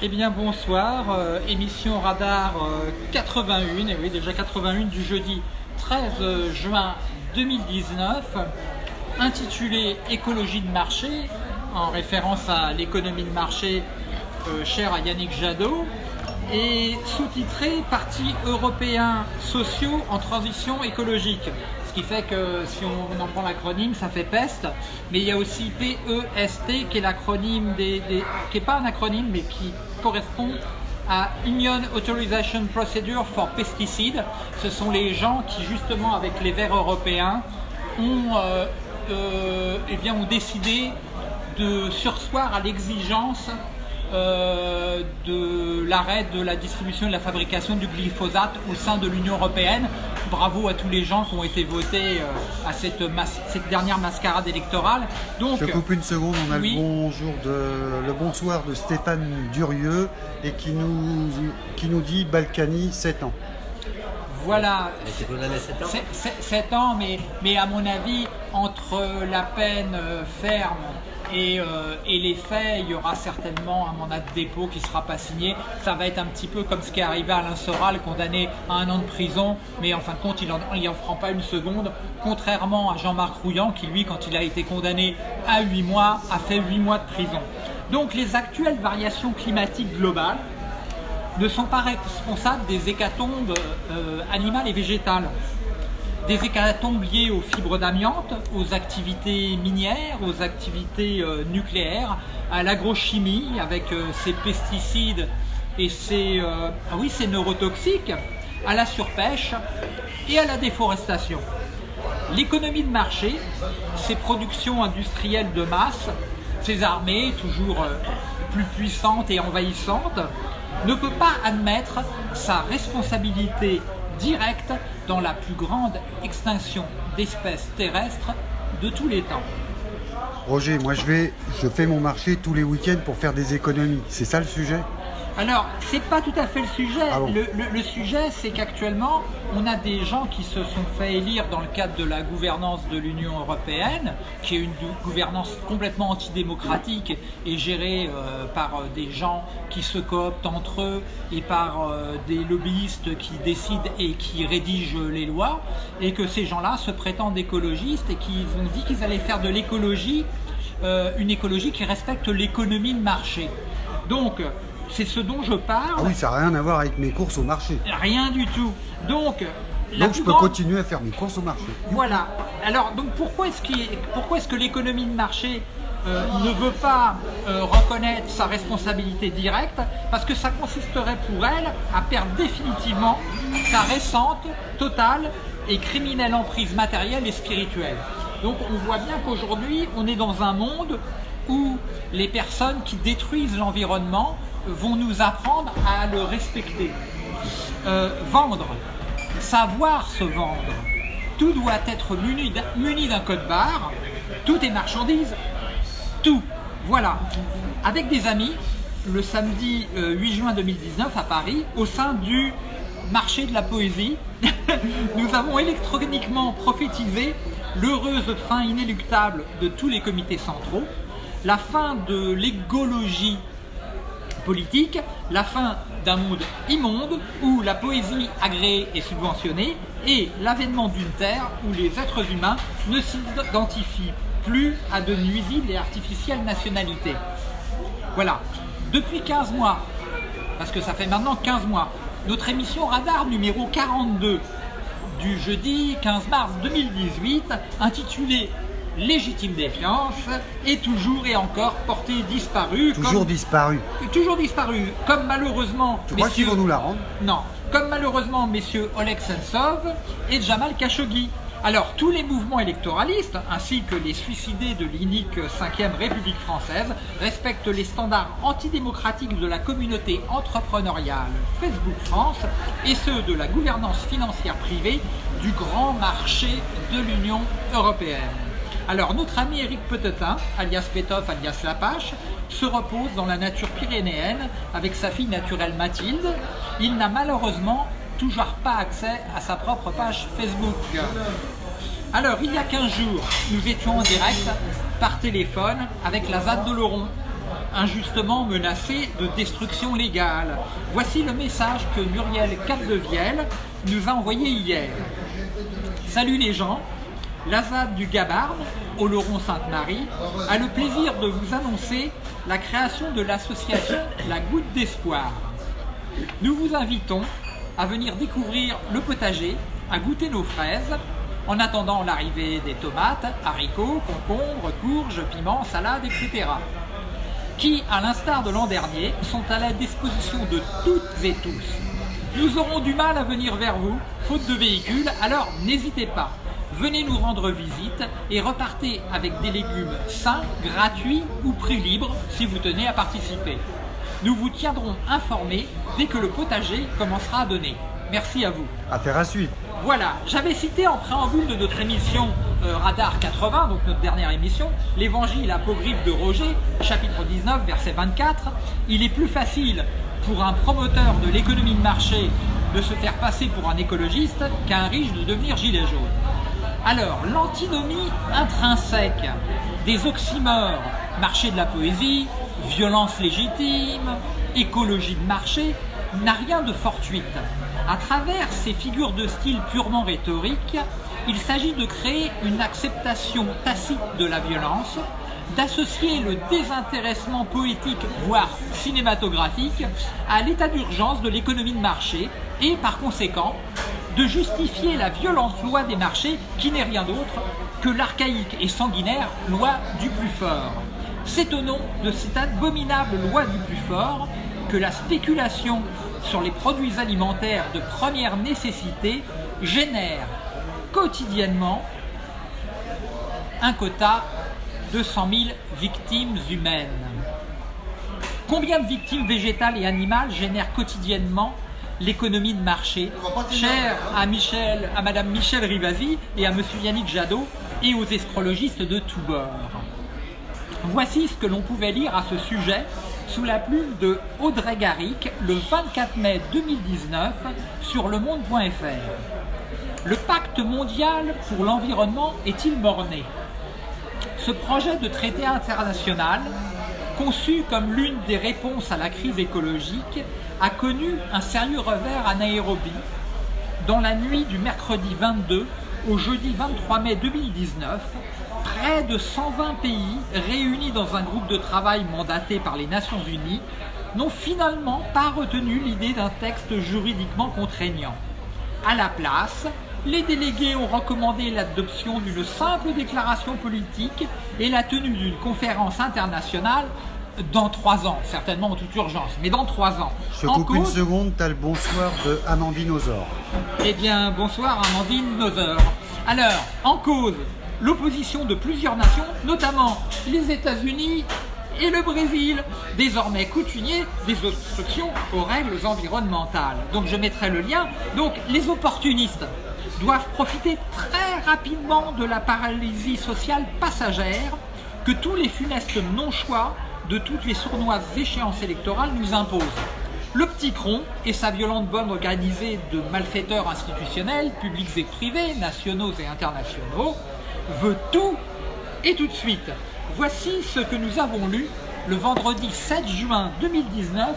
Eh bien bonsoir, euh, émission Radar euh, 81, et oui déjà 81 du jeudi 13 juin 2019, intitulé Écologie de marché, en référence à l'économie de marché euh, chère à Yannick Jadot, et sous-titré Parti européen sociaux en transition écologique. Ce qui fait que si on en prend l'acronyme, ça fait PEST, mais il y a aussi PEST qui est l'acronyme qui n'est pas un acronyme mais qui correspond à Union Authorization Procedure for Pesticides. Ce sont les gens qui justement avec les verts européens ont, euh, euh, eh bien, ont décidé de sursoir à l'exigence euh, de l'arrêt de la distribution et de la fabrication du glyphosate au sein de l'Union Européenne. Bravo à tous les gens qui ont été votés euh, à cette, mas- cette dernière mascarade électorale. Donc, Je coupe une seconde, on a Oui. le bonjour de le bonsoir de Stéphane Durieux et qui nous qui nous dit Balkany 7 ans. voilà, Mais c'est condamné 7 ans C'est- c'est- 7 ans, mais, mais à mon avis, entre la peine ferme et, euh, et les faits, il y aura certainement un mandat de dépôt qui ne sera pas signé. Ça va être un petit peu comme ce qui est arrivé à Alain Soral, condamné à un an de prison, mais en fin de compte, il il en fera pas une seconde, contrairement à Jean-Marc Rouillant, qui lui, quand il a été condamné à 8 mois, a fait 8 mois de prison. Donc les actuelles variations climatiques globales, ne sont pas responsables des hécatombes euh, animales et végétales. Des hécatombes liées aux fibres d'amiante, aux activités minières, aux activités euh, nucléaires, à l'agrochimie avec euh, ses pesticides et ses, euh, ah oui, ses neurotoxiques, à la surpêche et à la déforestation. L'économie de marché, ces productions industrielles de masse, ces armées toujours euh, plus puissantes et envahissantes, ne peut pas admettre sa responsabilité directe dans la plus grande extinction d'espèces terrestres de tous les temps. Roger, moi je vais je fais mon marché tous les week-ends pour faire des économies. C'est ça le sujet? Alors, c'est pas tout à fait le sujet. Ah bon le, le- le sujet, c'est qu'actuellement, on a des gens qui se sont fait élire dans le cadre de la gouvernance de l'Union européenne, qui est une gouvernance complètement antidémocratique et gérée euh, par euh, des gens qui se cooptent entre eux et par euh, des lobbyistes qui décident et qui rédigent les lois, et que ces gens-là se prétendent écologistes et qu'ils ont dit qu'ils allaient faire de l'écologie euh, une écologie qui respecte l'économie de marché. Donc, c'est ce dont je parle. Ah oui, ça n'a rien à voir avec mes courses au marché. Rien du tout. Donc, la Donc plus je peux grande- continuer à faire mes courses au marché. Voilà. Alors, donc pourquoi est-ce qu'il- pourquoi est-ce que l'économie de marché euh, ne veut pas euh, reconnaître sa responsabilité directe? Parce que ça consisterait pour elle à perdre définitivement sa récente, totale et criminelle emprise matérielle et spirituelle. Donc on voit bien qu'aujourd'hui, on est dans un monde où les personnes qui détruisent l'environnement vont nous apprendre à le respecter. Euh, vendre, savoir se vendre. Tout doit être muni d'un- code barre. Tout est marchandise. Tout. Voilà. Avec des amis, le samedi euh, 8 juin 2019 à Paris, au sein du marché de la poésie, nous avons électroniquement prophétisé l'heureuse fin inéluctable de tous les comités centraux, la fin de l'égologie la fin d'un monde immonde où la poésie agréée est subventionnée et l'avènement d'une terre où les êtres humains ne s'identifient plus à de nuisibles et artificielles nationalités. Voilà. Depuis 15 mois, parce que ça fait maintenant 15 mois, notre émission Radar numéro 42 du jeudi 15 mars 2018, intitulée Légitime défiance, est toujours et encore portée disparue. Toujours comme- disparu. toujours disparu, comme malheureusement. Tu crois qu'ils messieurs- vont nous la rendre Non, comme malheureusement messieurs Oleg Sentsov et Jamal Khashoggi. Alors, tous les mouvements électoralistes, ainsi que les suicidés de l'inique 5e République française, respectent les standards antidémocratiques de la communauté entrepreneuriale Facebook France et ceux de la gouvernance financière privée du grand marché de l'Union européenne. Alors, notre ami Eric Petetin, alias Petov, alias Lapache, se repose dans la nature pyrénéenne avec sa fille naturelle Mathilde. Il n'a malheureusement toujours pas accès à sa propre page Facebook. Alors, il y a 15 jours, nous étions en direct par téléphone avec la ZAD de Laurent. injustement menacés de destruction légale. Voici le message que Muriel Capdevielle nous a envoyé hier. Salut les gens, l'Azad du Gabarne, Oloron-Sainte-Marie, a le plaisir de vous annoncer la création de l'association La Goutte d'Espoir. Nous vous invitons à venir découvrir le potager, à goûter nos fraises, en attendant l'arrivée des tomates, haricots, concombres, courges, piments, salades, etc. qui, à l'instar de l'an dernier, sont à la disposition de toutes et tous. Nous aurons du mal à venir vers vous, faute de véhicules, alors n'hésitez pas. Venez nous rendre visite et repartez avec des légumes sains, gratuits ou prix libre si vous tenez à participer. Nous vous tiendrons informés dès que le potager commencera à donner. Merci à vous. Affaire à suivre. Voilà, j'avais cité en préambule de notre émission euh, Radar 80, donc notre dernière émission, l'évangile apocryphe de Roger, chapitre 19, verset 24. Il est plus facile pour un promoteur de l'économie de marché de se faire passer pour un écologiste qu'un riche de devenir gilet jaune. Alors, l'antinomie intrinsèque des oxymores, marché de la poésie, violence légitime, écologie de marché, n'a rien de fortuite. À travers ces figures de style purement rhétorique, il s'agit de créer une acceptation tacite de la violence, d'associer le désintéressement poétique, voire cinématographique, à l'état d'urgence de l'économie de marché et, par conséquent, de justifier la violente loi des marchés qui n'est rien d'autre que l'archaïque et sanguinaire loi du plus fort. C'est au nom de cette abominable loi du plus fort que la spéculation sur les produits alimentaires de première nécessité génère quotidiennement un quota de 100 000 victimes humaines. Combien de victimes végétales et animales génère quotidiennement l'économie de marché, chère à, Michel, à Madame Michel Rivasi et à Monsieur Yannick Jadot et aux escrologistes de tous bords. Voici ce que l'on pouvait lire à ce sujet sous la plume de Audrey Garrick le 24 mai 2019 sur le monde.fr. Le pacte mondial pour l'environnement est-il morné Ce projet de traité international, conçu comme l'une des réponses à la crise écologique, a connu un sérieux revers à Nairobi dans la nuit du mercredi 22 au jeudi 23 mai 2019 près de 120 pays réunis dans un groupe de travail mandaté par les Nations Unies n'ont finalement pas retenu l'idée d'un texte juridiquement contraignant. À la place, les délégués ont recommandé l'adoption d'une simple déclaration politique et la tenue d'une conférence internationale dans trois ans, certainement en toute urgence, mais dans trois ans. Je coupe une seconde, tu as le bonsoir de Amandine Ozor. Eh bien, bonsoir Amandine Ozor. Alors, en cause, l'opposition de plusieurs nations, notamment les États-Unis et le Brésil, désormais coutumiers des obstructions aux règles environnementales. Donc je mettrai le lien. Donc les opportunistes doivent profiter très rapidement de la paralysie sociale passagère que tous les funestes non-choix de toutes les sournoises échéances électorales nous imposent. Le petit cron et sa violente bonne organisée de malfaiteurs institutionnels, publics et privés, nationaux et internationaux, veut tout et tout de suite. Voici ce que nous avons lu le vendredi 7 juin 2019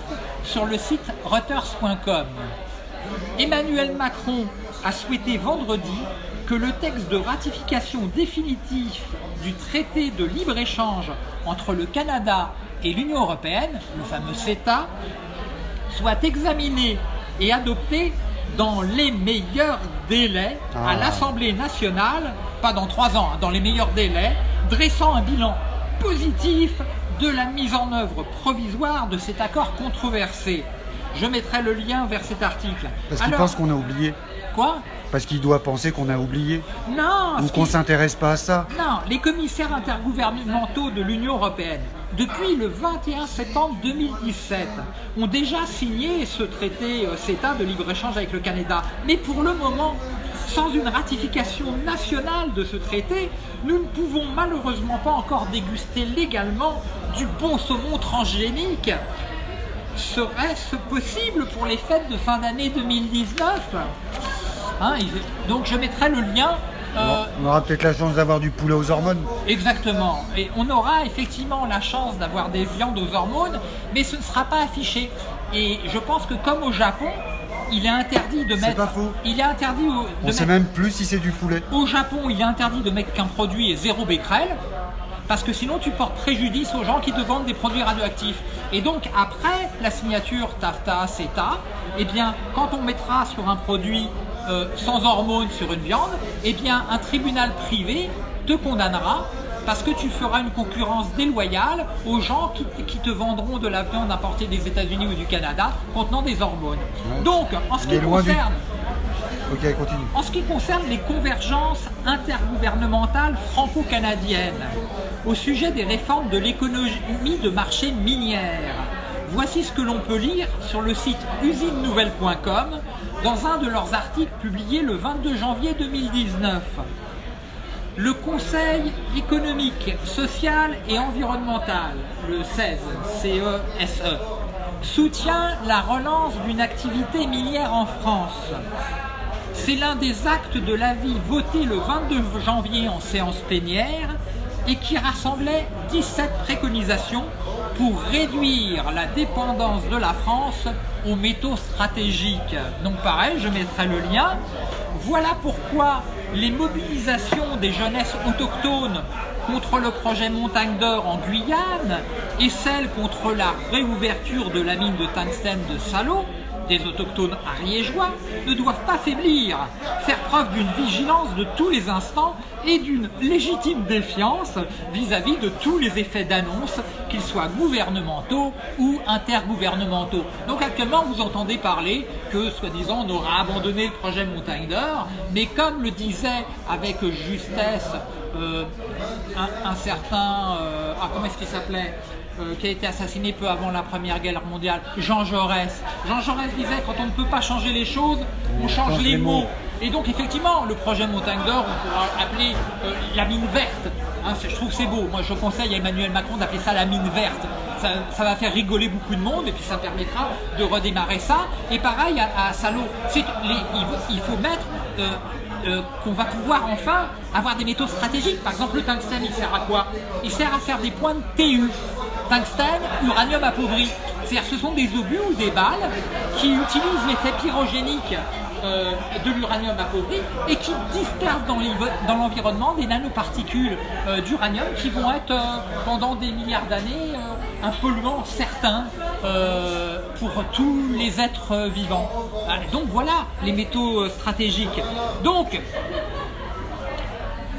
sur le site reuters.com. Emmanuel Macron a souhaité vendredi que le texte de ratification définitif du traité de libre-échange entre le Canada et l'Union européenne, le fameux CETA, soit examiné et adopté dans les meilleurs délais à Ah. l'Assemblée nationale, pas dans trois ans, hein, dans les meilleurs délais, dressant un bilan positif de la mise en œuvre provisoire de cet accord controversé. Je mettrai le lien vers cet article. Parce qu'il Alors, pense qu'on a oublié. Quoi? Parce qu'il doit penser qu'on a oublié. Non Ou qu'on qui- s'intéresse pas à ça. Non, les commissaires intergouvernementaux de l'Union européenne, depuis le 21 septembre 2017, ont déjà signé ce traité euh, CETA de libre-échange avec le Canada. Mais pour le moment, sans une ratification nationale de ce traité, nous ne pouvons malheureusement pas encore déguster légalement du bon saumon transgénique. Serait-ce possible pour les fêtes de fin d'année 2019 Hein, il- donc je mettrai le lien euh, On aura peut-être la chance d'avoir du poulet aux hormones. Exactement. Et on aura effectivement la chance d'avoir des viandes aux hormones, mais ce ne sera pas affiché. Et je pense que comme au Japon, il est interdit de mettre. pas faux. Il est interdit de On mettre- sait même plus si c'est du poulet. Au Japon, il est interdit de mettre qu'un produit est zéro becquerel, parce que sinon tu portes préjudice aux gens qui te vendent des produits radioactifs. Et donc après la signature TAFTA, CETA, eh bien quand on mettra sur un produit euh, sans hormones sur une viande, eh bien un tribunal privé te condamnera parce que tu feras une concurrence déloyale aux gens qui, qui te vendront de la viande importée des États-Unis ou du Canada contenant des hormones. Ouais. Donc, en ce qui du- concerne continue. en ce qui concerne les convergences intergouvernementales franco-canadiennes au sujet des réformes de l'économie de marché minière, voici ce que l'on peut lire sur le site usinenouvelle.com dans un de leurs articles publiés le 22 janvier 2019. Le Conseil économique, social et environnemental, le 16, CESE, E, soutient la relance d'une activité minière en France. C'est l'un des actes de l'avis voté le 22 janvier en séance plénière et qui rassemblait 17 préconisations pour réduire la dépendance de la France aux métaux stratégiques. Donc pareil, je mettrai le lien. Voilà pourquoi les mobilisations des jeunesses autochtones contre le projet Montagne d'Or en Guyane et celles contre la réouverture de la mine de tungstène de Salot des autochtones ariégeois ne doivent pas faiblir, faire preuve d'une vigilance de tous les instants et d'une légitime défiance vis-à-vis de tous les effets d'annonce, qu'ils soient gouvernementaux ou intergouvernementaux. Donc actuellement, vous entendez parler que, soi-disant, on aura abandonné le projet Montagne d'Or, mais comme le disait avec justesse euh, un, certain... euh, ah, comment est-ce qu'il s'appelait? Euh, qui a été assassiné peu avant la Première Guerre mondiale, Jean Jaurès. Jean Jaurès disait quand on ne peut pas changer les choses, on change les mots. Et donc effectivement, le projet Montagne d'Or, on pourra appeler euh, la mine verte. Hein, je trouve que c'est beau. Moi, je conseille à Emmanuel Macron d'appeler ça la mine verte. Ça, ça va faire rigoler beaucoup de monde et puis ça permettra de redémarrer ça. Et pareil à, à c'est les- il, faut- il faut mettre euh, euh, qu'on va pouvoir enfin avoir des métaux stratégiques. Par exemple, le tungstène, il sert à quoi? Il sert à faire des points de TU. Tungstène, uranium appauvri. C'est-à-dire ce sont des obus ou des balles qui utilisent l'effet pyrogénique euh, de l'uranium appauvri et qui dispersent dans l'envi- dans l'environnement des nanoparticules euh, d'uranium qui vont être euh, pendant des milliards d'années un polluant certain pour tous les êtres vivants. Ah, Donc voilà les métaux stratégiques. Donc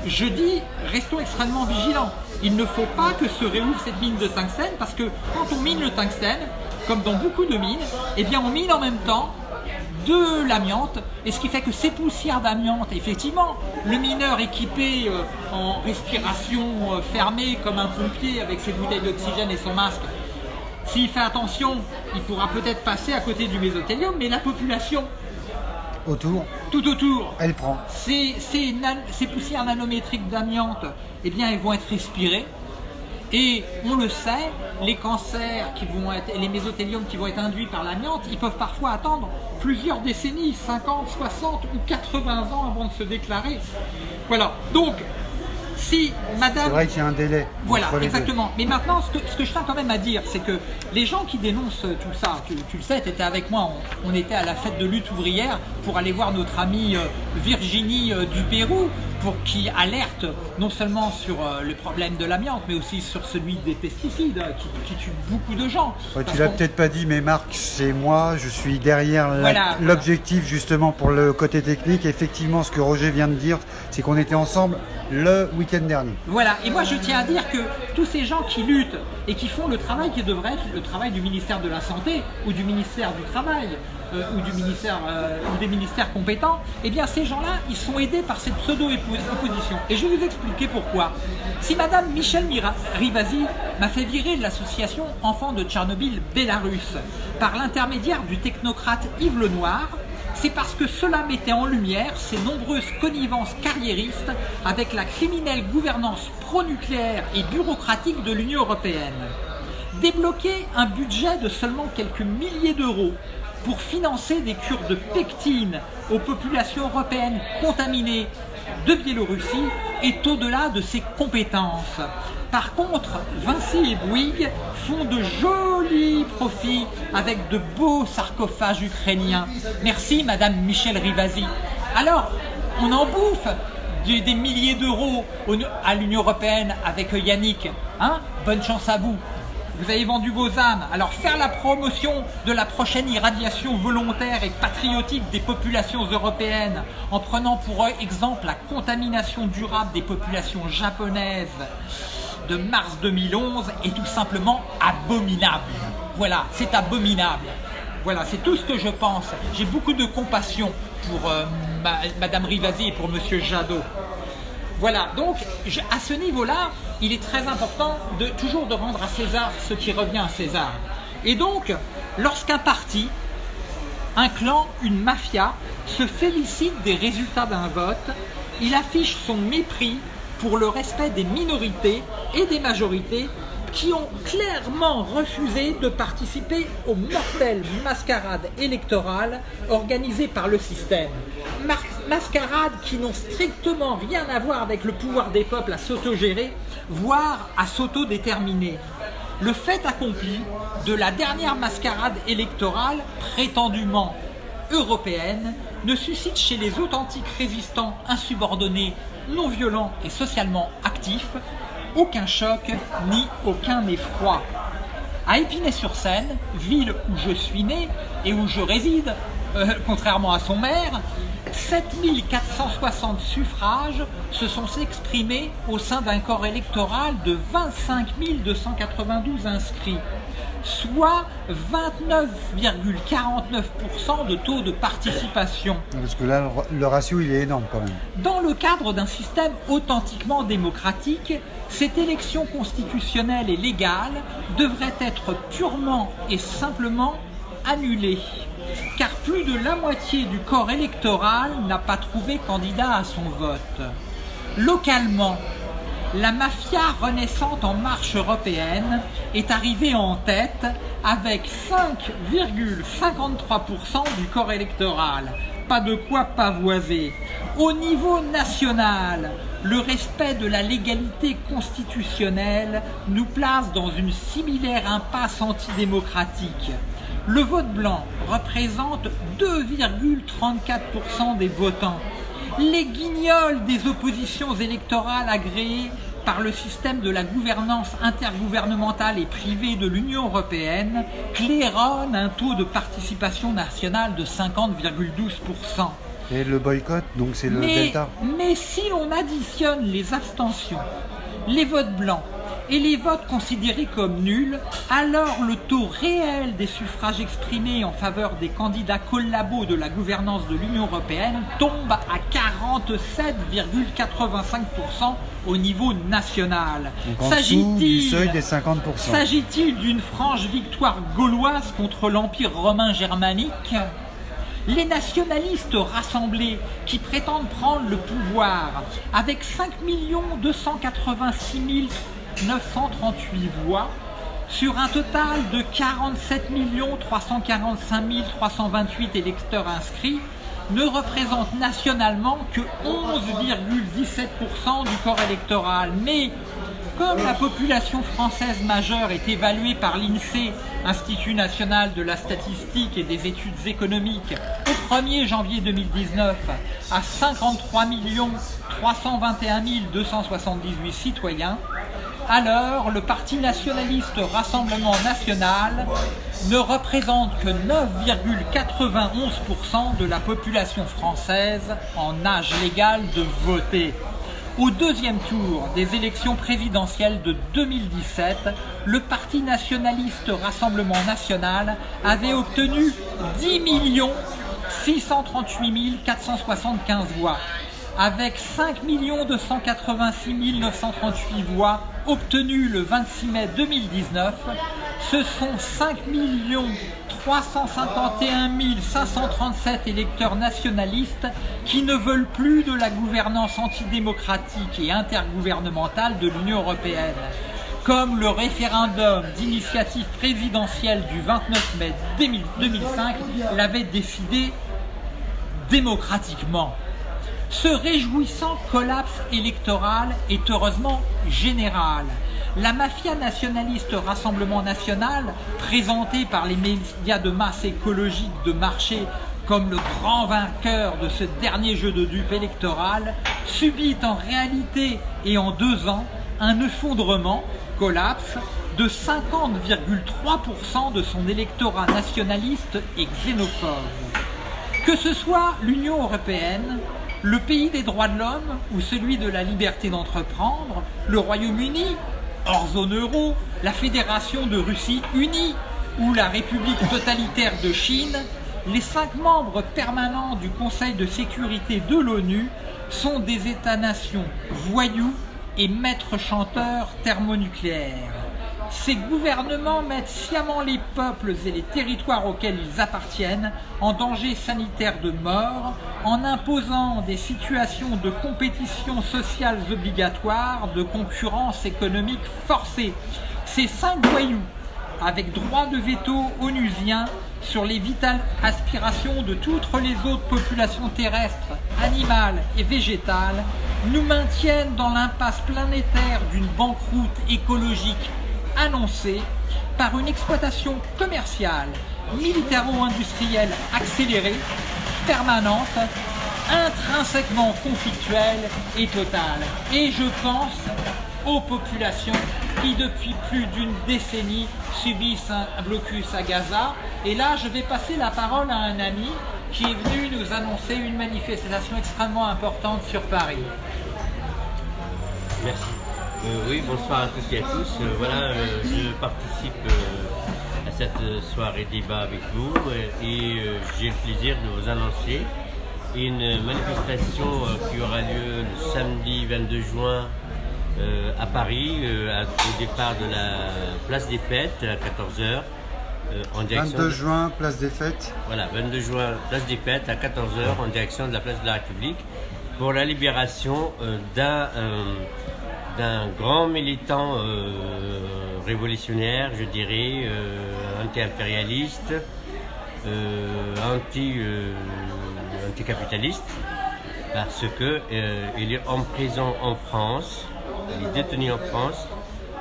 je dis, restons extrêmement vigilants. Il ne faut pas que se réouvre cette mine de tungstène parce que quand on mine le tungstène, comme dans beaucoup de mines, eh bien on mine en même temps de l'amiante et ce qui fait que ces poussières d'amiante, effectivement, le mineur équipé euh, en respiration euh, fermée comme un pompier avec ses bouteilles d'oxygène et son masque, s'il fait attention, il pourra peut-être passer à côté du mésothélium, mais la population Autour, tout autour elle prend. ces, ces nan- ces poussières nanométriques d'amiante, eh bien, elles vont être respirées. Et on le sait, les cancers qui vont être, et les mésothéliums qui vont être induits par l'amiante, ils peuvent parfois attendre plusieurs décennies, 50, 60 ou 80 ans avant de se déclarer. Voilà. Donc, si C'est Madame vrai qu'il y a un délai. voilà, exactement. Mais maintenant, ce que, ce que je tiens quand même à dire, c'est que les gens qui dénoncent tout ça, tu, tu le sais, tu étais avec moi, on, on était à la fête de lutte ouvrière pour aller voir notre amie euh, Virginie euh, du Pérou, pour qui alerte non seulement sur euh, le problème de l'amiante, mais aussi sur celui des pesticides euh, qui, qui tuent beaucoup de gens. Ouais, tu l'as peut-être pas dit, mais Marc, c'est moi, je suis derrière Voilà. l'objectif justement pour le côté technique. Effectivement, ce que Roger vient de dire, c'est qu'on était ensemble le week-end dernier. Voilà, et moi je tiens à dire que tous ces gens qui luttent et qui font le travail qui devrait être le travail du ministère de la Santé ou du ministère du Travail euh, ou euh, ou des ministères compétents, eh ces gens-là, ils sont aidés par cette pseudo-opposition. Et je vais vous expliquer pourquoi. Si Madame Michel Mira- Rivasi m'a fait virer l'association Enfants de Tchernobyl Bélarus par l'intermédiaire du technocrate Yves Lenoir, c'est parce que cela mettait en lumière ces nombreuses connivences carriéristes avec la criminelle gouvernance pro-nucléaire et bureaucratique de l'Union européenne. Débloquer un budget de seulement quelques milliers d'euros pour financer des cures de pectine aux populations européennes contaminées de Biélorussie est au-delà de ses compétences. Par contre, Vinci et Bouygues font de jolis profits avec de beaux sarcophages ukrainiens. Merci Madame Michel Rivasi. Alors, on en bouffe des, des milliers d'euros à l'Union Européenne avec Yannick. Hein? Bonne chance à vous. Vous avez vendu vos âmes. Alors faire la promotion de la prochaine irradiation volontaire et patriotique des populations européennes en prenant pour exemple la contamination durable des populations japonaises de mars 2011 est tout simplement abominable. Voilà, c'est abominable. Voilà, c'est tout ce que je pense. J'ai beaucoup de compassion pour euh, ma- Madame Rivasi et pour Monsieur Jadot. Voilà, donc à ce niveau-là, il est très important de toujours de rendre à César ce qui revient à César. Et donc, lorsqu'un parti, un clan, une mafia se félicite des résultats d'un vote, il affiche son mépris pour le respect des minorités et des majorités qui ont clairement refusé de participer aux mortelles mascarades électorales organisées par le système. Mascarades qui n'ont strictement rien à voir avec le pouvoir des peuples à s'autogérer, voire à s'autodéterminer. Le fait accompli de la dernière mascarade électorale prétendument européenne ne suscite chez les authentiques résistants insubordonnés, non violents et socialement actifs aucun choc ni aucun effroi. À Épinay-sur-Seine, ville où je suis né et où je réside, euh, contrairement à son maire, 7460 suffrages se sont exprimés au sein d'un corps électoral de 25 292 inscrits, soit 29,49% de taux de participation. Parce que là, le, le ratio, il est énorme quand même. Dans le cadre d'un système authentiquement démocratique, cette élection constitutionnelle et légale devrait être purement et simplement annulée, car plus de la moitié du corps électoral n'a pas trouvé candidat à son vote. Localement, la mafia renaissante en marche européenne est arrivée en tête avec 5,53% du corps électoral. Pas de quoi pavoiser. Au niveau national, le respect de la légalité constitutionnelle nous place dans une similaire impasse antidémocratique. Le vote blanc représente 2,34% des votants. Les guignols des oppositions électorales agréées par le système de la gouvernance intergouvernementale et privée de l'Union européenne claironnent un taux de participation nationale de 50,12%. Et le boycott, donc c'est le Mais, delta. mais si l'on additionne les abstentions, les votes blancs et les votes considérés comme nuls, alors le taux réel des suffrages exprimés en faveur des candidats collabos de la gouvernance de l'Union européenne tombe à 47,85% au niveau national. Donc en dessous du seuil des 50%. S'agit-il d'une franche victoire gauloise contre l'Empire romain germanique? Les nationalistes rassemblés qui prétendent prendre le pouvoir avec 5 286 938 voix sur un total de 47 345 328 électeurs inscrits ne représentent nationalement que 11,17% du corps électoral. Mais comme la population française majeure est évaluée par l'INSEE, Institut national de la statistique et des études économiques, au 1er janvier 2019 à 53 321 278 citoyens, alors le Parti nationaliste Rassemblement national ne représente que 9,91% de la population française en âge légal de voter. Au deuxième tour des élections présidentielles de 2017, le Parti nationaliste Rassemblement national avait obtenu 10 638 475 voix. Avec 5 286 938 voix obtenues le 26 mai 2019, ce sont 5 351 537 électeurs nationalistes qui ne veulent plus de la gouvernance antidémocratique et intergouvernementale de l'Union européenne. Comme le référendum d'initiative présidentielle du 29 mai 2005 l'avait décidé démocratiquement. Ce réjouissant collapse électoral est heureusement général. La mafia nationaliste Rassemblement National, présentée par les médias de masse écologique de marché comme le grand vainqueur de ce dernier jeu de dupes électoral, subit en réalité et en deux ans un effondrement, collapse, de 50,3% de son électorat nationaliste et xénophobe. Que ce soit l'Union Européenne, le pays des droits de l'homme ou celui de la liberté d'entreprendre, le Royaume-Uni, hors zone euro, la Fédération de Russie unie ou la République totalitaire de Chine, les cinq membres permanents du Conseil de sécurité de l'ONU sont des États-nations voyous et maîtres chanteurs thermonucléaires. Ces gouvernements mettent sciemment les peuples et les territoires auxquels ils appartiennent en danger sanitaire de mort, en imposant des situations de compétition sociale obligatoires, de concurrence économique forcée. Ces cinq voyous, avec droit de veto onusien sur les vitales aspirations de toutes les autres populations terrestres, animales et végétales, nous maintiennent dans l'impasse planétaire d'une banqueroute écologique annoncée par une exploitation commerciale, militaro-industrielle accélérée, permanente, intrinsèquement conflictuelle et totale. Et je pense aux populations qui depuis plus d'une décennie subissent un blocus à Gaza. Et là, je vais passer la parole à un ami qui est venu nous annoncer une manifestation extrêmement importante sur Paris. Merci. Euh, oui, bonsoir à tous et à tous. Euh, voilà, euh, je participe à cette soirée débat avec vous et j'ai le plaisir de vous annoncer une manifestation qui aura lieu le samedi 22 juin à Paris, au départ de la place des Fêtes à 14h. en direction 22 juin, place des Fêtes. Voilà, 22 juin, place des Fêtes à 14h en direction de la place de la République pour la libération d'un d'un grand militant euh, révolutionnaire, je dirais, euh, anti-impérialiste, euh, anti, anticapitaliste, parce que il est en prison en France, il est détenu en France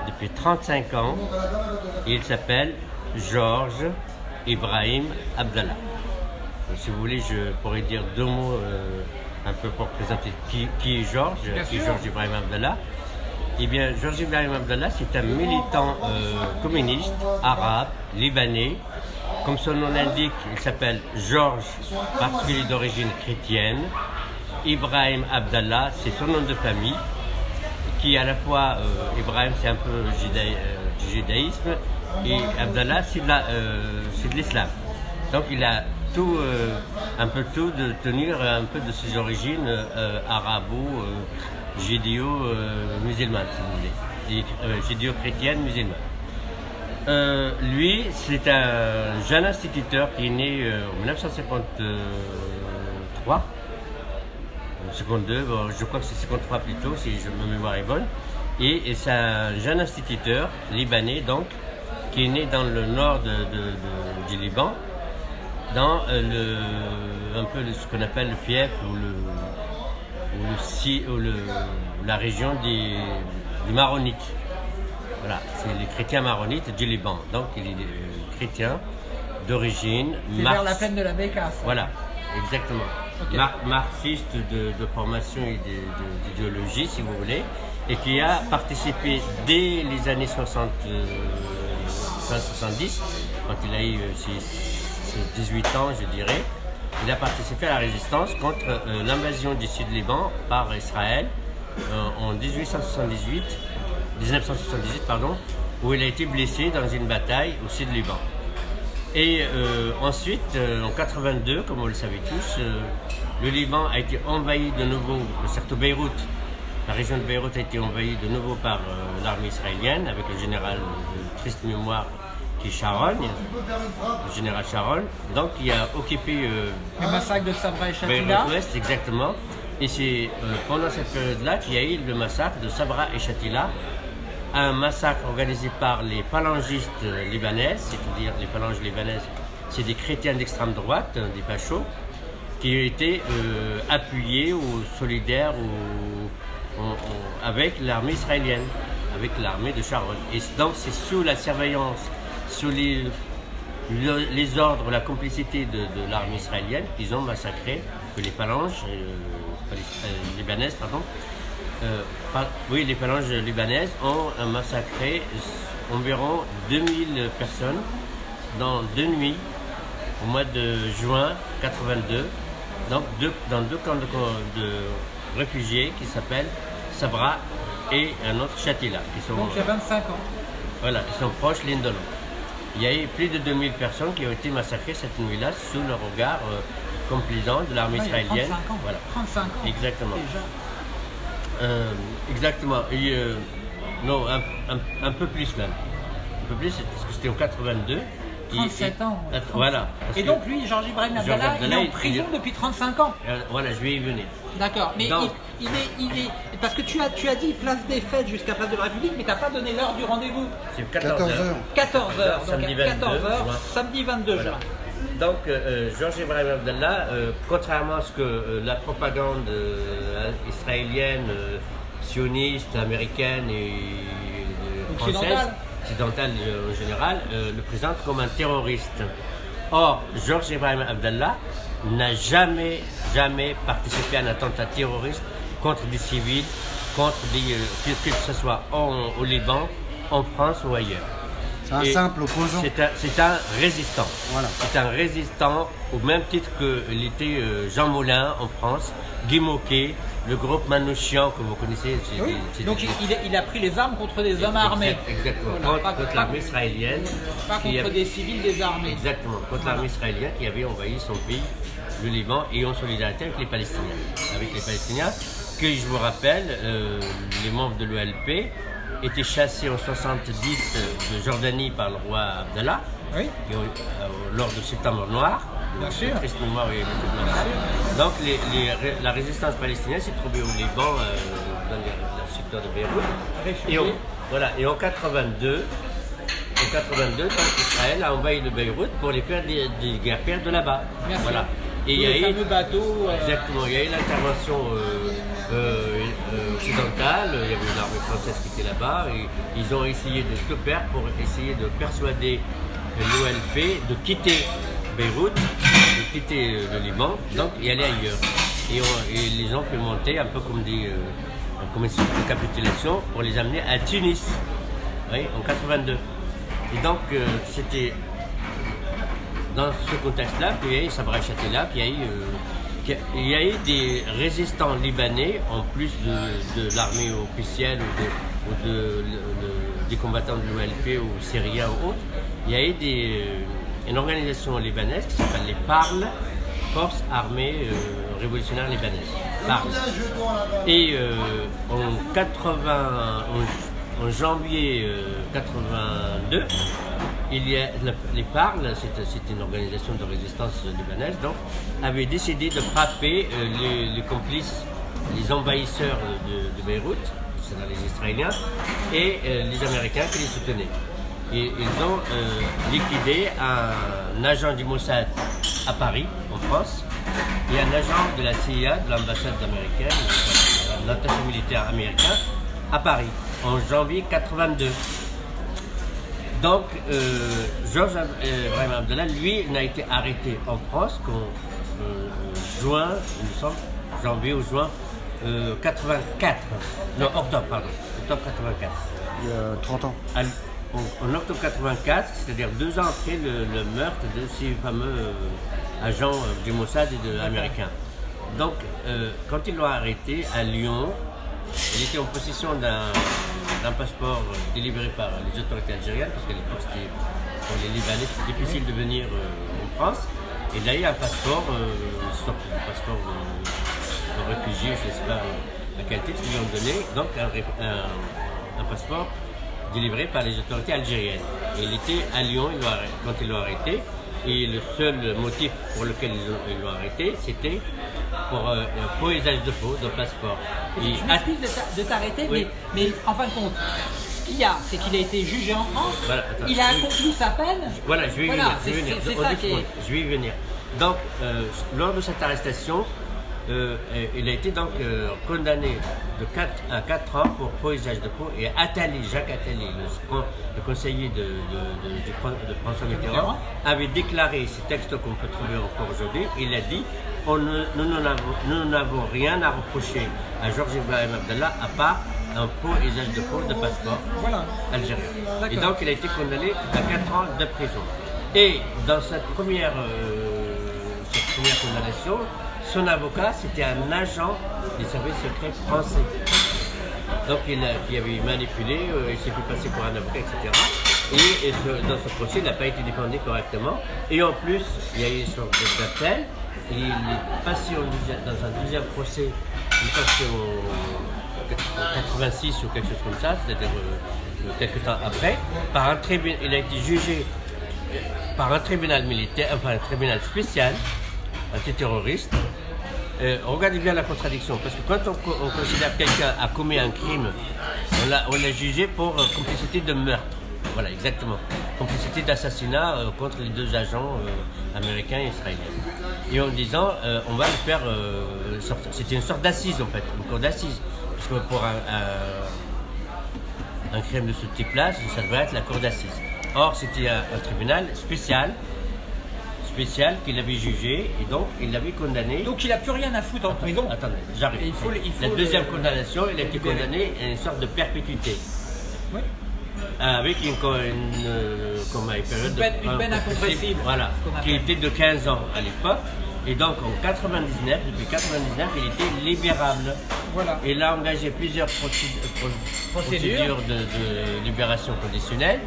depuis 35 ans, et il s'appelle Georges Ibrahim Abdallah. Si vous voulez, je pourrais dire deux mots un peu pour présenter qui, qui est Georges, qui est Georges Ibrahim Abdallah. Eh bien, Georges Ibrahim Abdallah, c'est un militant euh, communiste, arabe, libanais. Comme son nom l'indique, il s'appelle Georges parce qu'il est d'origine chrétienne. Ibrahim Abdallah, c'est son nom de famille, qui à la fois, euh, Ibrahim c'est un peu euh, du judaïsme, et Abdallah c'est de l'islam. Donc il a tout, un peu tout de tenir un peu de ses origines arabo judéo-musulmane, si vous voulez, euh, judéo-chrétienne musulmane. Euh, lui, c'est un jeune instituteur qui est né euh, en 1953, 52, je crois que c'est 53 plutôt, si je, ma mémoire est bonne. Et, c'est un jeune instituteur libanais, donc, qui est né dans le nord du Liban, dans le, un peu ce qu'on appelle le fief ou le, ou, le, la région des, Maronites. Voilà, c'est les chrétiens maronites du Liban. Donc il est euh, chrétien d'origine. C'est vers la peine de la Bécasse. Voilà, exactement. marxiste de, formation et d'idéologie, si vous voulez, et qui a participé dès les années 60, 70, euh, quand il a eu euh, ses 18 ans, je dirais, il a participé à la résistance contre euh, l'invasion du Sud-Liban par Israël euh, en 1878, 1978, pardon, où il a été blessé dans une bataille au Sud-Liban. Et euh, ensuite, en 82, comme vous le savez tous, le Liban a été envahi de nouveau, surtout Beyrouth, la région de Beyrouth a été envahie de nouveau par l'armée israélienne avec le général de triste mémoire qui est Charogne, le général Charogne. Donc il a occupé... Euh, le massacre de Sabra et Shatila. Ouest, exactement. Et c'est euh, pendant cette période-là qu'il y a eu le massacre de Sabra et Shatila, un massacre organisé par les phalangistes libanaises, c'est-à-dire les phalanges libanaises, c'est des chrétiens d'extrême droite, des fachos, qui étaient euh, appuyés ou solidaires ou, avec l'armée israélienne, avec l'armée de Sharon. Et donc c'est sous la surveillance, sous les, le- les ordres, la complicité de, de l'armée israélienne qu'ils ont massacré, que les phalanges euh, euh, libanaises, pardon, euh, par- oui, les phalanges libanaises ont massacré environ 2000 personnes dans deux nuits au mois de juin 82, donc deux- dans deux camps de, de réfugiés qui s'appellent Sabra et un autre Chatila, qui sont, Donc j'ai 25 ans. voilà, qui sont proches l'un de l'autre. Il y a eu plus de 2000 personnes qui ont été massacrées cette nuit-là sous le regard euh, complaisant de l'armée israélienne. 35 ans. Voilà. 35 ans. Exactement. Déjà. Euh, exactement. Et, euh, non, un, un- un peu plus même. Un peu plus, parce que c'était en 82. Et- 37 et- ans. ouais, att- 37. Voilà. Et donc lui, Georges Ibrahim Abdallah, il est en prison il- depuis 35 ans. euh, voilà, je vais y venir. D'accord, mais Donc- il, il est, il est, parce que tu as, tu as dit place des fêtes jusqu'à place de la République, mais tu n'as pas donné l'heure du rendez-vous. C'est 14, 14 heures. heures. 14 h donc Samedi à 14 22 h juin. samedi 22 Voilà. juin. Donc, euh, euh, Georges Ibrahim Abdallah, euh, contrairement à ce que euh, la propagande euh, israélienne, euh, sioniste, américaine et euh, française, Occidentale. occidentale euh, en général, euh, le présente comme un terroriste. Or, Georges Ibrahim Abdallah n'a jamais, jamais participé à un attentat terroriste contre des civils, contre des, euh, que, que ce soit en- au Liban, en France ou ailleurs. C'est un Et simple opposant. C'est un, résistant. Voilà. C'est un résistant au même titre que l'était Jean Moulin en France, Guy Moquet, le groupe Manouchian que vous connaissez. c'est Oui. des- Donc des- il, il a- pris les armes contre des hommes armés. Exact- Exactement. Voilà, contre l'armée israélienne. Pas contre a- des civils désarmés. Exactement. Contre l'armée israélienne qui avait envahi son pays, le Liban, et en solidarité avec les Palestiniens. Avec les Palestiniens, que je vous rappelle, euh, les membres de l'OLP étaient chassés en 70 de Jordanie par le roi Abdallah Oui. qui ont- euh, lors du septembre noir, Bien sûr. et Donc les- les ré- la résistance palestinienne s'est trouvée au Liban, euh, dans les- le secteur de Beyrouth. Et, en- voilà, et en 82, en 82, donc Israël a envahi le Beyrouth pour les faire des, des guerres de là-bas. Voilà. Et il y a eu bateau. euh, Exactement, il y a eu l'intervention euh, occidentale, il y avait une armée française qui était là-bas, et ils ont essayé de tout faire pour essayer de persuader l'OLP de quitter Beyrouth, quitter euh, le Liban, donc y aller ailleurs. Et, on- et les fait monter un peu comme des euh, de capitulation pour les amener à Tunis, oui, en 82. Et donc euh, c'était dans ce contexte-là, puis il y a eu Sabra Chatela, puis il y a eu, euh, qu'il il y a eu des résistants libanais, en plus de, l'armée officielle ou, de, des combattants de l'OLP ou syriens ou autres. Il y a eu des, euh, une organisation libanaise qui s'appelle les PARL, Forces armées euh, révolutionnaires libanaises. Et euh, en 80, en, en janvier euh, 82, il y a les PARL, c'est une organisation de résistance libanaise, donc avait décidé de frapper euh, les, complices, les envahisseurs de, de Beyrouth, c'est-à-dire les Israéliens, et euh, les Américains qui les soutenaient. Et ils ont euh, liquidé un agent du Mossad à Paris, en France, et un agent de la CIA, de l'ambassade américaine, l'attaché militaire américain, à Paris, en janvier 82. Donc, euh, Georges Ab- euh, Ibrahim Abdallah, lui, n'a été arrêté en France qu'en euh, juin, il me semble, janvier ou juin euh, 84. Non, octobre, pardon. Octobre 84. Il y a 30 ans. À- en, en octobre 84, c'est-à-dire deux ans après le, le meurtre de ces fameux euh, agents euh, du Mossad et de américains. Donc, euh, quand ils l'ont arrêté à Lyon, il était en possession d'un passeport délivré par les autorités algériennes, parce qu'à l'époque, c'était pour les Libanais, c'était difficile de venir euh, en France. Et il a un passeport, euh, une sorte de passeport de, de réfugié, je ne sais pas euh, à quel titre ils lui ont donné, donc un, ré- un- un passeport délivré par les autorités algériennes. Il était à Lyon quand ils l'ont arrêté. Et le seul motif pour lequel ils l'ont- arrêté, c'était pour euh, usage de faux, de passeport. Et Je m'excuse de t'a- de t'arrêter, Oui. mais, mais en fin de compte, ce qu'il y a, c'est qu'il a été jugé en France, Voilà, attends. il a accompli sa peine. Voilà, je vais y Voilà, venir. Je vais venir. secondes, Je vais y venir. Donc, euh, lors de cette arrestation, euh, il a été donc euh, condamné de 4 à 4 ans pour usage de faux et Attali, Jacques Attali, le, le conseiller de, François Mitterrand, avait déclaré ces textes qu'on peut trouver encore aujourd'hui. Il a dit on ne- nous n'avons- rien à reprocher à Georges Ibrahim Abdallah à part un usage de faux de passeport Voilà. algérien. Et donc il a été condamné à 4 ans de prison. Et dans cette première, euh, cette première condamnation, son avocat c'était un agent des services secrets français. Donc il, avait manipulé, euh, il s'est fait passer pour un avocat, etc. Et, dans ce procès, il n'a pas été défendu correctement. Et en plus, il y a eu une sorte d'appel. Il est passé au dans un deuxième procès, il est passé au, en 86 ou quelque chose comme ça, c'est-à-dire euh, euh, quelques temps après, par un tribunal, il a été jugé par un tribunal militaire, enfin un tribunal spécial, antiterroriste. Euh, regardez bien la contradiction, parce que quand on, co- on considère que quelqu'un a commis un crime, on l'a jugé pour euh, complicité de meurtre. Voilà, exactement. Complicité d'assassinat euh, contre les deux agents américains et israéliens. Et en disant, on va le faire. C'était une sorte d'assise en fait, une cour d'assises. Parce que pour un, crime de ce type-là, ça devrait être la cour d'assises. Or, c'était un, un tribunal spécial, spécial qu'il avait jugé et donc il l'avait condamné. Donc il a plus rien à foutre en prison. Attendez, j'arrive. Et il faut le- il faut la le- deuxième condamnation, il a été condamné à une sorte de perpétuité. Oui. Avec une, une, euh, comment, une période de une peine incompressible, Voilà, qui était de 15 ans à l'époque. Et donc en 99, depuis 99, il était libérable. Voilà. Il a engagé plusieurs procéd- pro- Procédures. procédures de, de libération conditionnelle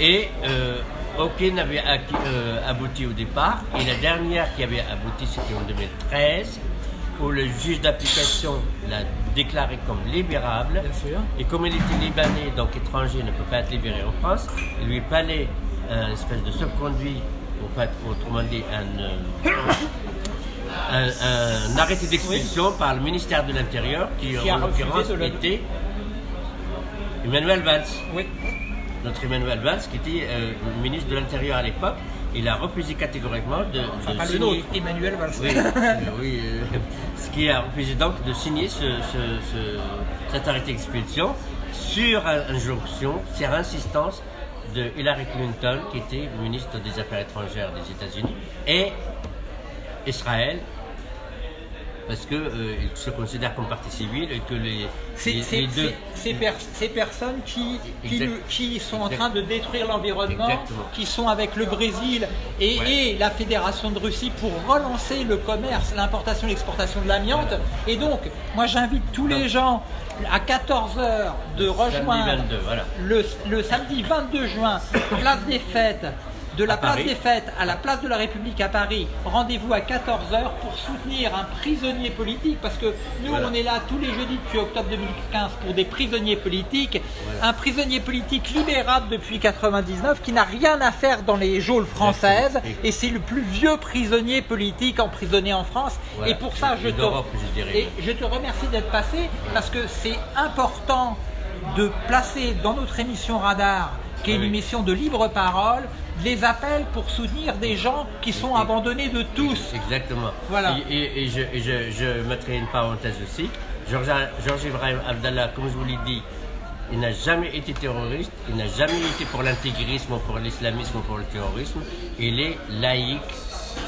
et euh, aucune n'avait euh, abouti au départ. Et la dernière qui avait abouti, c'était en 2013, où le juge d'application l'a déclaré comme libérable. Bien sûr. Et comme il était libanais, donc étranger, ne peut pas être libéré en France, il lui fallait un espèce de sauf-conduit, en fait, autrement dit, un, euh, un- un arrêté d'expulsion par le ministère de l'Intérieur, qui, Qui en l'occurrence était Emmanuel Valls Oui. Notre Emmanuel Valls, qui était euh, ministre de l'Intérieur à l'époque, il a refusé catégoriquement de, Enfin, de pas signer. Emmanuel Valls. Oui, euh, oui euh, ce qui a refusé donc de signer ce, ce- ce- cet arrêté d'expulsion sur injonction, sur insistance de Hillary Clinton, qui était ministre des Affaires étrangères des États-Unis, et Israël, parce qu'il se considère comme partie civile et que les, C'est les- deux. ces, per- ces personnes qui, qui, Exact. nous- qui sont en train de détruire l'environnement, qui sont avec le Brésil et, Ouais. et la Fédération de Russie pour relancer le commerce, l'importation et l'exportation de l'amiante. Et donc, moi j'invite tous les gens à 14h de rejoindre Samedi 22, voilà. le, le samedi 22 juin, place des fêtes, de la place Paris. des fêtes à la place de la République à Paris. Rendez-vous à 14h pour soutenir un prisonnier politique parce que nous Voilà. on est là tous les jeudis depuis octobre 2015 pour des prisonniers politiques. Un prisonnier politique libérable depuis 99 qui n'a rien à faire dans les geôles françaises et c'est le plus vieux prisonnier politique emprisonné en France. Voilà. Et pour ça je te, je dirais. et je te remercie d'être passé parce que c'est important de placer dans notre émission Radar, qui est une Oui. émission de libre parole, les appels pour soutenir des gens qui sont Et- abandonnés de tous. Exactement. Voilà. Et, je, et je- je mettrai une parenthèse aussi. Georges Georges Ibrahim Abdallah, comme je vous l'ai dit, il n'a jamais été terroriste, il n'a jamais été pour l'intégrisme ou pour l'islamisme ou pour le terrorisme. Il est laïque,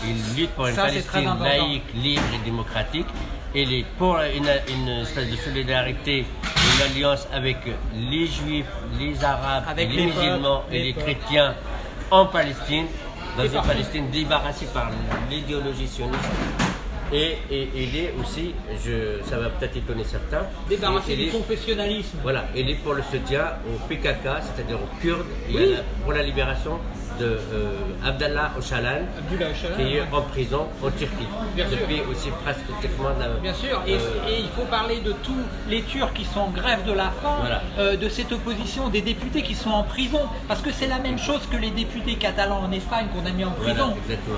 il lutte pour une Ça, Palestine laïque, libre et démocratique. Il est pour une, une espèce de solidarité, une alliance avec les juifs, les arabes, Avec les, les musulmans et les chrétiens en Palestine, dans une. Palestine débarrassée par l'idéologie sioniste. Et, et il est aussi, je, ça va peut-être étonner certains, Débarrasser il du confessionnalisme. voilà, il est pour le soutien au PKK, c'est-à-dire aux Kurdes, et Oui. à la- pour la libération de euh, Abdallah Öcalan, qui est en prison en Turquie, Bien sûr. depuis aussi presque de la- Bien sûr, et, euh, et il faut parler de tous les Turcs qui sont en grève de la faim, Voilà. euh, de cette opposition, des députés qui sont en prison, parce que c'est la même chose que les députés catalans en Espagne qu'on a mis en prison.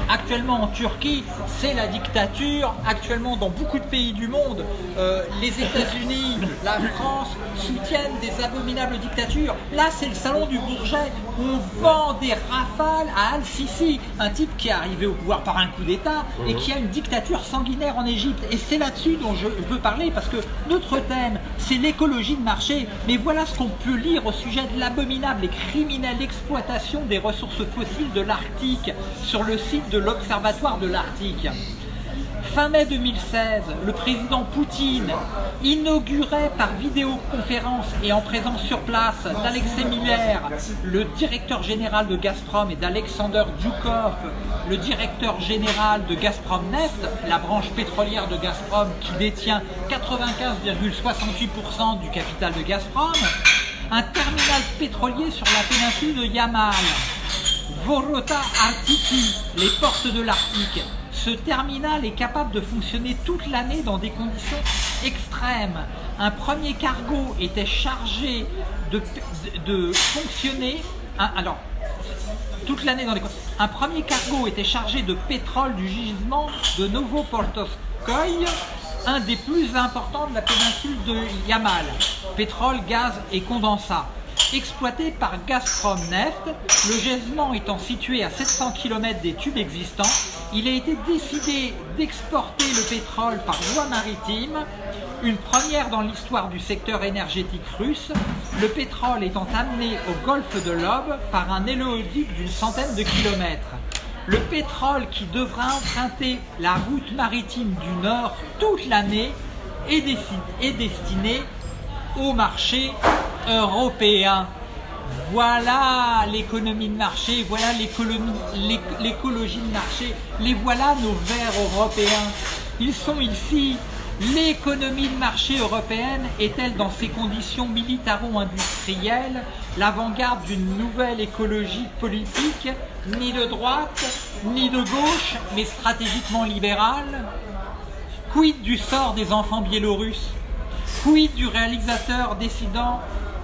Actuellement en Turquie, c'est la dictature. Actuellement, dans beaucoup de pays du monde, euh, les États-Unis, la France soutiennent des abominables dictatures. Là, c'est le salon du Bourget. On vend des races rafale à Al-Sisi, un type qui est arrivé au pouvoir par un coup d'État et qui a une dictature sanguinaire en Égypte. Et c'est là-dessus dont je veux parler parce que notre thème, c'est l'écologie de marché. Mais voilà ce qu'on peut lire au sujet de l'abominable et criminelle exploitation des ressources fossiles de l'Arctique sur le site de l'Observatoire de l'Arctique. Fin mai 2016, le président Poutine inaugurait par vidéoconférence et en présence sur place d'Alexei Miller, le directeur général de Gazprom, et d'Alexander Djoukov, le directeur général de Gazprom Neft, la branche pétrolière de Gazprom qui détient 95,68% du capital de Gazprom, un terminal pétrolier sur la péninsule de Yamal. Vorota Artiki, les portes de l'Arctique. Ce terminal est capable de fonctionner toute l'année dans des conditions extrêmes. Un premier cargo était chargé de, fonctionner. alors, toute l'année dans les. Un premier cargo était chargé de pétrole du gisement de Novopoltovskoye, un des plus importants de la péninsule de Yamal. Pétrole, gaz et condensat. Exploité par Gazprom Neft, le gisement étant situé à 700 km des tubes existants, il a été décidé d'exporter le pétrole par voie maritime, une première dans l'histoire du secteur énergétique russe, le pétrole étant amené au golfe de l'Ob par un éléoduc d'une centaine de kilomètres. Le pétrole qui devra emprunter la route maritime du Nord toute l'année est, destiné au marché européen. Voilà l'économie de marché, voilà l'écologie de marché, les voilà nos verts européens. Ils sont ici. L'économie de marché européenne est-elle dans ses conditions militaro-industrielles l'avant-garde d'une nouvelle écologie politique, ni de droite, ni de gauche, mais stratégiquement libérale? Quid du sort des enfants biélorusses? Quid du réalisateur dissident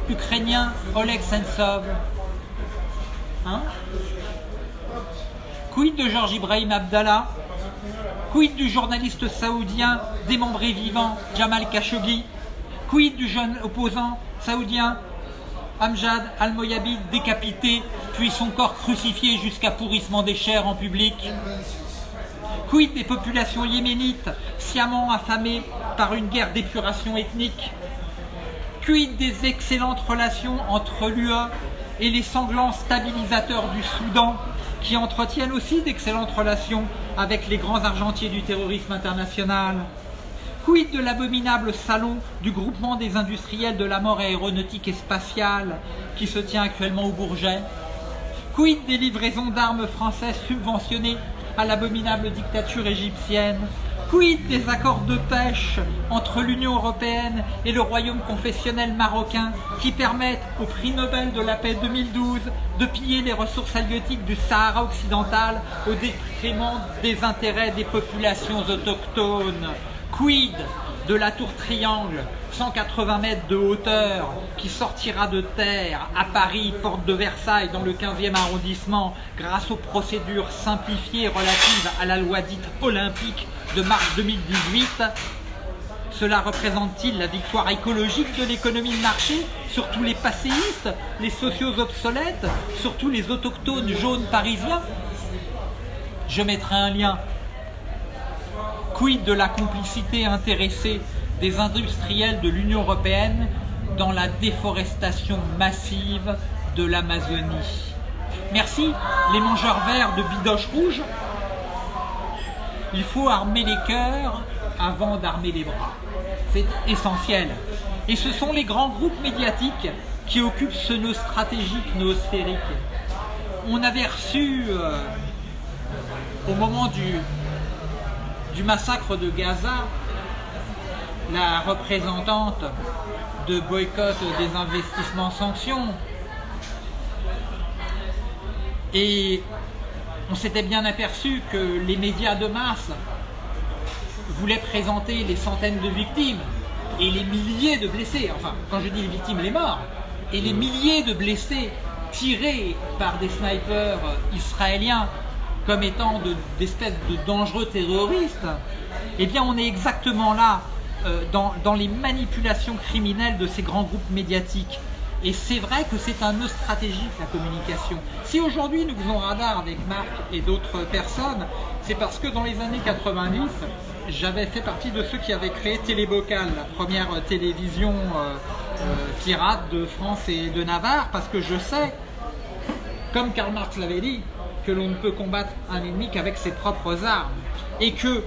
ukrainien Oleg Sentsov. Hein Quid de Georges Ibrahim Abdallah Quid du journaliste saoudien démembré vivant Jamal Khashoggi Quid du jeune opposant saoudien Amjad Al-Moyabid décapité, puis son corps crucifié jusqu'à pourrissement des chairs en public Quid des populations yéménites sciemment affamées par une guerre d'épuration ethnique Quid des excellentes relations entre l'UE et les sanglants stabilisateurs du Soudan qui entretiennent aussi d'excellentes relations avec les grands argentiers du terrorisme international. Quid de l'abominable salon du groupement des industriels de la mort aéronautique et spatiale qui se tient actuellement au Bourget. Quid des livraisons d'armes françaises subventionnées à l'abominable dictature égyptienne Quid des accords de pêche entre l'Union Européenne et le Royaume confessionnel marocain qui permettent au prix Nobel de la paix 2012 de piller les ressources halieutiques du Sahara occidental au détriment des intérêts des populations autochtones? Quid de la tour Triangle, 180 mètres de hauteur, qui sortira de terre à Paris, porte de Versailles, dans le 15e arrondissement, grâce aux procédures simplifiées relatives à la loi dite olympique de mars 2018 cela représente-t-il la victoire écologique de l'économie de marché sur tous les passéistes, les sociaux obsolètes, sur tous les autochtones jaunes parisiens? Je mettrai un lien Quid de la complicité intéressée des industriels de l'Union Européenne dans la déforestation massive de l'Amazonie? Merci, les mangeurs verts de bidoches rouges. Il faut armer les cœurs avant d'armer les bras. C'est essentiel. Et ce sont les grands groupes médiatiques qui occupent ce nœud stratégique noosphérique. On avait reçu, euh, au moment du, du massacre de Gaza, la représentante de boycott des investissements sanctions. Et on s'était bien aperçu que les médias de masse voulaient présenter les centaines de victimes et les milliers de blessés. Enfin, quand je dis les victimes, les morts. Et les milliers de blessés tirés par des snipers israéliens comme étant de- d'espèces de, dangereux terroristes, eh bien on est exactement là euh, dans, dans les manipulations criminelles de ces grands groupes médiatiques. Et c'est vrai que c'est un nœud stratégique, la communication. Si aujourd'hui nous faisons radar avec Marc et d'autres personnes, c'est parce que dans les années 90, j'avais fait partie de ceux qui avaient créé Télébocal, la première télévision euh, euh, pirate de France et de Navarre, parce que je sais, comme Karl Marx l'avait dit, que l'on ne peut combattre un ennemi qu'avec ses propres armes. Et que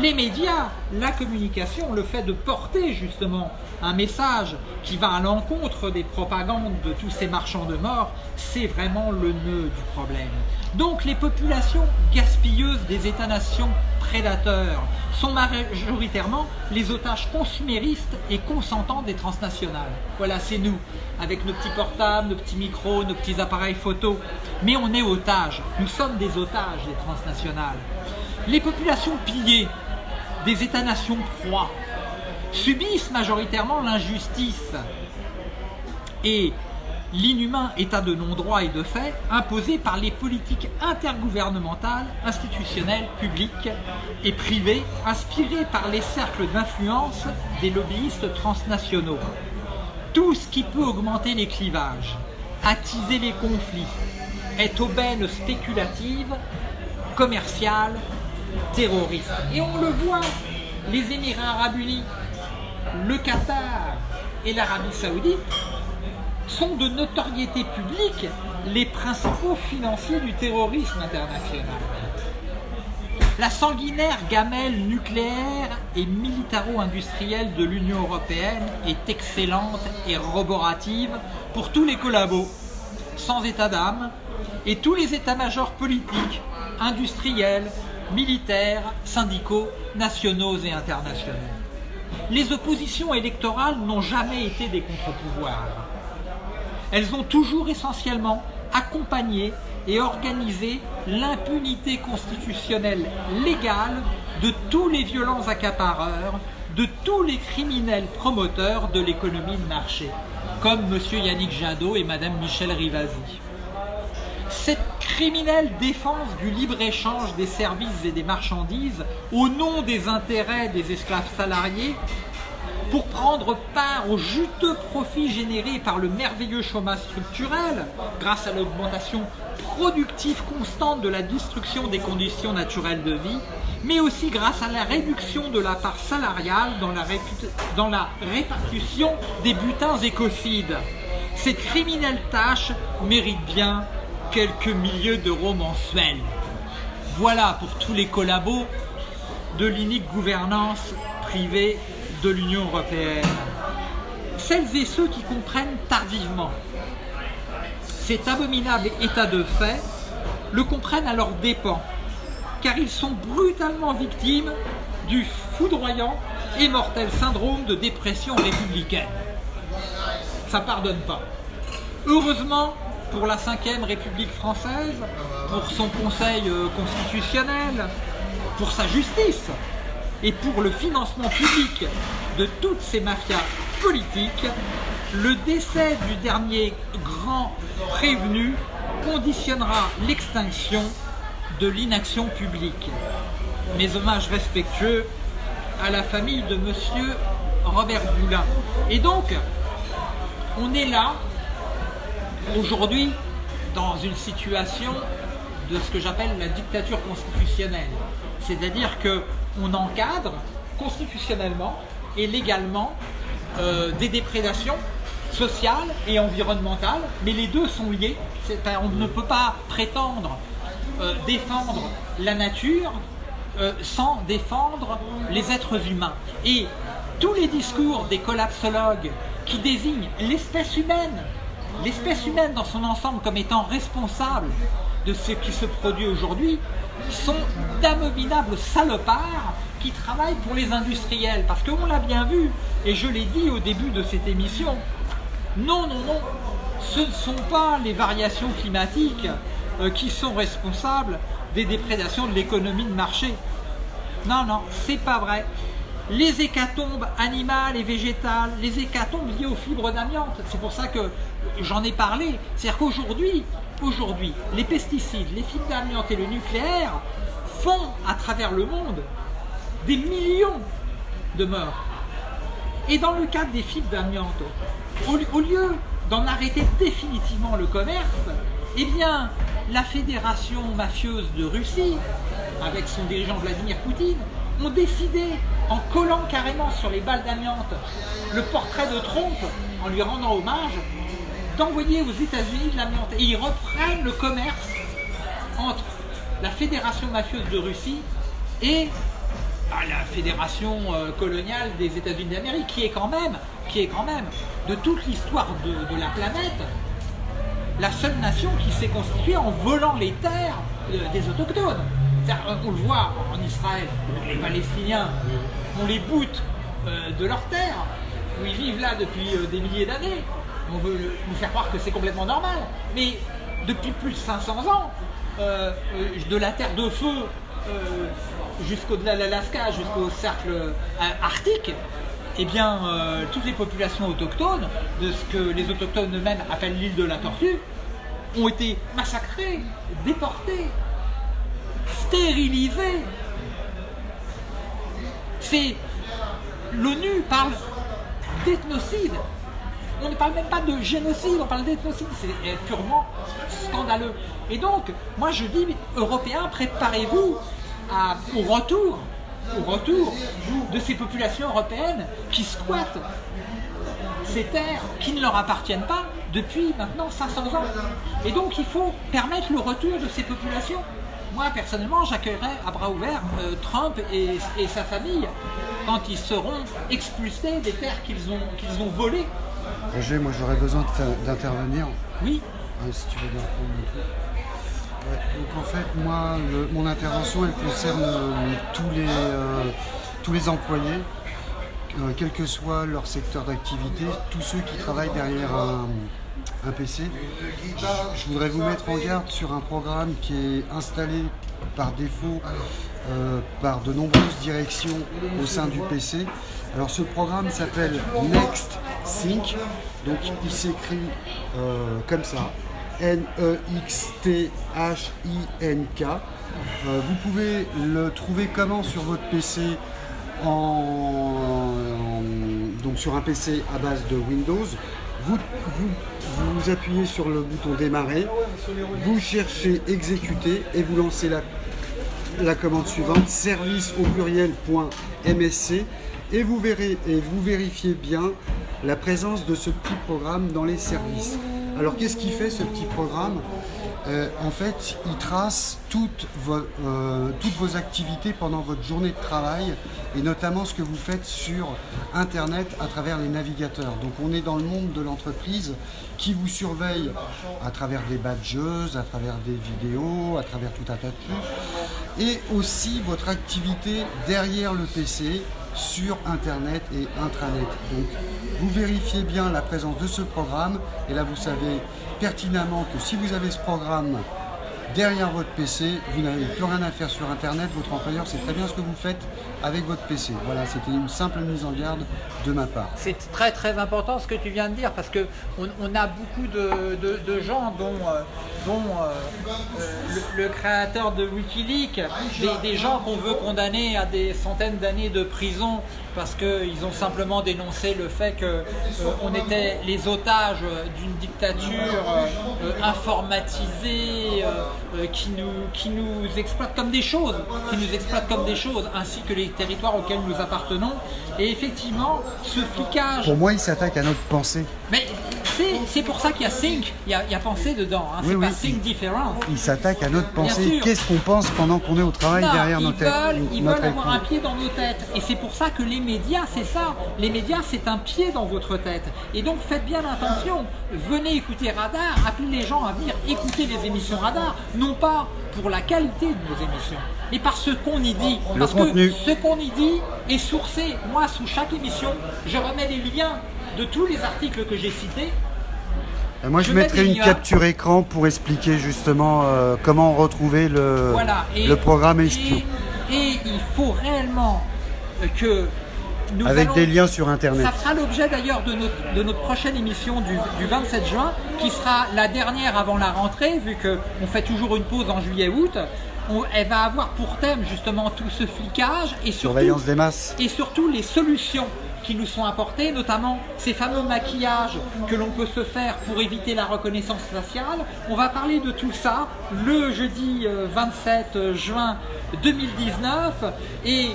les médias, la communication, le fait de porter justement un message qui va à l'encontre des propagandes de tous ces marchands de mort, c'est vraiment le nœud du problème. Donc les populations gaspilleuses des États-nations prédateurs sont majoritairement les otages consuméristes et consentants des transnationales. Voilà, c'est nous, avec nos petits portables, nos petits micros, nos petits appareils photo. Mais on est otages, nous sommes des otages des transnationales. Les populations pillées des États-nations proies subissent majoritairement l'injustice et l'inhumain état de non-droit et de fait imposé par les politiques intergouvernementales, institutionnelles, publiques et privées, inspirées par les cercles d'influence des lobbyistes transnationaux. Tout ce qui peut augmenter les clivages, attiser les conflits, est aubaine spéculative, commerciale, terroriste. Et on le voit, les Émirats arabes unis, le Qatar et l'Arabie saoudite sont de notoriété publique les principaux financiers du terrorisme international. La sanguinaire gamelle nucléaire et militaro-industrielle de l'Union Européenne est excellente et roborative pour tous les collabos, sans état d'âme, et tous les états-majors politiques, industriels, militaires, syndicaux, nationaux et internationaux. Les oppositions électorales n'ont jamais été des contre-pouvoirs. Elles ont toujours essentiellement accompagné et organisé l'impunité constitutionnelle légale de tous les violents accapareurs, de tous les criminels promoteurs de l'économie de marché, comme M. Yannick Jadot et Mme Michel Rivasi. Cette criminelle défense du libre-échange des services et des marchandises au nom des intérêts des esclaves salariés pour prendre part aux juteux profits générés par le merveilleux chômage structurel grâce à l'augmentation productive constante de la destruction des conditions naturelles de vie, mais aussi grâce à la réduction de la part salariale dans la, répartition des butins écocides. Cette criminelle tâche mérite bien quelques milliers d'euros mensuels. Voilà pour tous les collabos de l'unique gouvernance privée de l'Union Européenne. Celles et ceux qui comprennent tardivement cet abominable état de fait le comprennent à leurs dépens, car ils sont brutalement victimes du foudroyant et mortel syndrome de dépression républicaine. Ça pardonne pas. Heureusement, pour la 5ème République française, pour son Conseil euh, constitutionnel, pour sa justice et pour le financement public de toutes ces mafias politiques, le décès du dernier grand prévenu conditionnera l'extinction de l'inaction publique. Mes hommages respectueux à la famille de Monsieur Robert Boulin. Et donc, on est là aujourd'hui dans une situation de ce que j'appelle la dictature constitutionnelle. C'est-à-dire qu'on encadre constitutionnellement et légalement euh, des déprédations sociales et environnementales, mais les deux sont liés. On ne peut pas prétendre euh, défendre la nature euh, sans défendre les êtres humains. Et tous les discours des collapsologues qui désignent l'espèce humaine l'espèce humaine dans son ensemble comme étant responsable de ce qui se produit aujourd'hui sont d'abominables salopards qui travaillent pour les industriels. Parce qu'on l'a bien vu, et je l'ai dit au début de cette émission, non, non, non, ce ne sont pas les variations climatiques euh, qui sont responsables des déprédations de l'économie de marché. Non, non, c'est pas vrai les hécatombes animales et végétales, les hécatombes liées aux fibres d'amiante. C'est pour ça que j'en ai parlé. C'est-à-dire qu'aujourd'hui, aujourd'hui, les pesticides, les fibres d'amiante et le nucléaire font à travers le monde des millions de morts. Et dans le cadre des fibres d'amiante, au, lieu d'en arrêter définitivement le commerce, eh bien, la fédération mafieuse de Russie, avec son dirigeant Vladimir Poutine, ont décidé, en collant carrément sur les balles d'amiante le portrait de Trump, en lui rendant hommage, d'envoyer aux États-Unis de l'amiante. Et ils reprennent le commerce entre la fédération mafieuse de Russie et bah, la fédération euh, coloniale des États-Unis d'Amérique, qui est quand même, qui est quand même, de toute l'histoire de, la planète, la seule nation qui s'est constituée en volant les terres euh, des autochtones. C'est-à-dire, On le voit en Israël, les Palestiniens, on les boute euh, de leurs terres, où ils vivent là depuis euh, des milliers d'années. On veut nous faire croire que c'est complètement normal. Mais depuis plus de 500 ans, euh, euh, de la terre de feu euh, jusqu'au-delà de l'Alaska, jusqu'au cercle euh, arctique, eh bien, euh, toutes les populations autochtones, de ce que les autochtones eux-mêmes appellent l'île de la Tortue, ont été massacrées, déportées, stérilisées. C'est l'ONU parle d'ethnocide. On ne parle même pas de génocide, on parle d'ethnocide. C'est euh, purement scandaleux. Et donc, moi je dis, Européens, préparez-vous au retour, au retour de ces populations européennes qui squattent ces terres qui ne leur appartiennent pas depuis maintenant 500 ans. Et donc il faut permettre le retour de ces populations. Moi personnellement j'accueillerais à bras ouverts euh, Trump et, et sa famille quand ils seront expulsés des terres qu'ils ont, qu'ils ont volées. Roger, moi j'aurais besoin d'intervenir. Oui, Ah, si tu veux bien prendre mon truc. Ouais, donc en fait, moi, le- mon intervention, elle concerne euh, tous, les, euh, tous les employés, quel que soit leur secteur d'activité, tous ceux qui travaillent derrière un, un PC. Je, voudrais vous mettre en garde sur un programme qui est installé par défaut euh, par de nombreuses directions au sein du PC. Alors ce programme s'appelle Next Sync, donc il s'écrit euh, comme ça, N-E-X-T-H-I-N-K. Euh, vous pouvez le trouver comment sur votre PC donc sur un PC à base de Windows. Vous, vous, appuyez sur le bouton démarrer, vous cherchez exécuter et vous lancez la, la commande suivante service au pluriel point MSC et vous verrez et vous vérifiez bien la présence de ce petit programme dans les services. Alors qu'est-ce qu'il fait ce petit programme? Euh, En fait, il trace toutes vos, euh, toutes vos activités pendant votre journée de travail et notamment ce que vous faites sur Internet à travers les navigateurs. Donc on est dans le monde de l'entreprise qui vous surveille à travers des badges, à travers des vidéos, à travers tout un tas de trucs et aussi votre activité derrière le PC sur Internet et intranet. Donc vous vérifiez bien la présence de ce programme et là vous savez pertinemment que si vous avez ce programme derrière votre PC, vous n'avez plus rien à faire sur Internet, votre employeur sait très bien ce que vous faites avec votre PC. Voilà, c'était une simple mise en garde de ma part. C'est très très important ce que tu viens de dire parce que on, a beaucoup de, de- gens dont, euh, dont euh, euh, le, créateur de Wikileaks, des gens qu'on veut condamner à des centaines d'années de prison parce qu'ils ont simplement dénoncé le fait qu'on était les otages d'une dictature euh, euh, informatisée euh, euh, qui, nous, qui nous exploite comme des choses, qui nous exploite comme des choses, ainsi que les territoires auxquels nous appartenons. Et effectivement, ce flicage Pour moi, il s'attaque à notre pensée. mais c'est- pour ça qu'il y a think, il y a, il y a pensée dedans, hein. Oui, c'est oui. pas think different. Il s'attaque à notre pensée. Qu'est-ce qu'on pense pendant qu'on est au travail Non, derrière nos têtes veulent, ils notre veulent avoir un pied dans nos têtes. Et c'est pour ça que les médias, c'est ça. Les médias, c'est un pied dans votre tête. Et donc faites bien attention. Venez écouter Radar, appelez les gens à venir écouter les émissions Radar, non pas pour la qualité de nos émissions, mais par ce qu'on y dit. Le Parce contenu. que ce qu'on y dit est sourcé. Moi, sous chaque émission, je remets les liens de tous les articles que j'ai cités Moi, je, Je mettrai une capture écran pour expliquer justement euh, comment retrouver le, Voilà. Et- le programme espion. Et, et il faut réellement que nous Avec allons- des liens sur Internet. Ça fera l'objet d'ailleurs de notre, de notre prochaine émission du, du 27 juin, qui sera la dernière avant la rentrée, vu qu'on fait toujours une pause en juillet-août. Elle va avoir pour thème justement tout ce flicage et surtout, Surveillance des masses. et surtout les solutions. qui nous sont apportés, notamment ces fameux maquillages que l'on peut se faire pour éviter la reconnaissance faciale. On va parler de tout ça le jeudi 27 euh, juin 2019 et